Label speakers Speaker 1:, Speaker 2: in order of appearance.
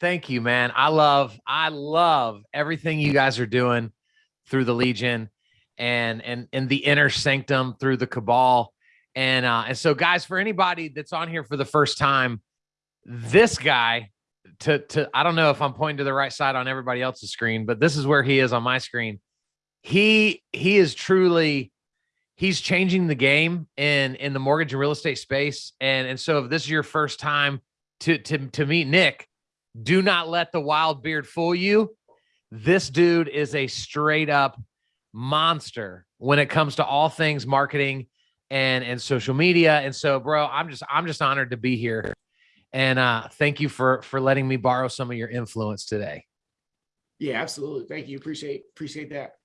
Speaker 1: thank you, man. I love, I love everything you guys are doing through the Legion and and and the inner sanctum through the cabal. And uh, and so guys, for anybody that's on here for the first time, this guy to to I don't know if I'm pointing to the right side on everybody else's screen, but this is where he is on my screen. He he is truly he's changing the game in in the mortgage and real estate space. And and so if this is your first time to to to meet Nick, do not let the wild beard fool you. This dude is a straight up monster when it comes to all things marketing and and social media. And so, bro, I'm just I'm just honored to be here. And uh thank you for for letting me borrow some of your influence today.
Speaker 2: Yeah, absolutely. Thank you. Appreciate appreciate that.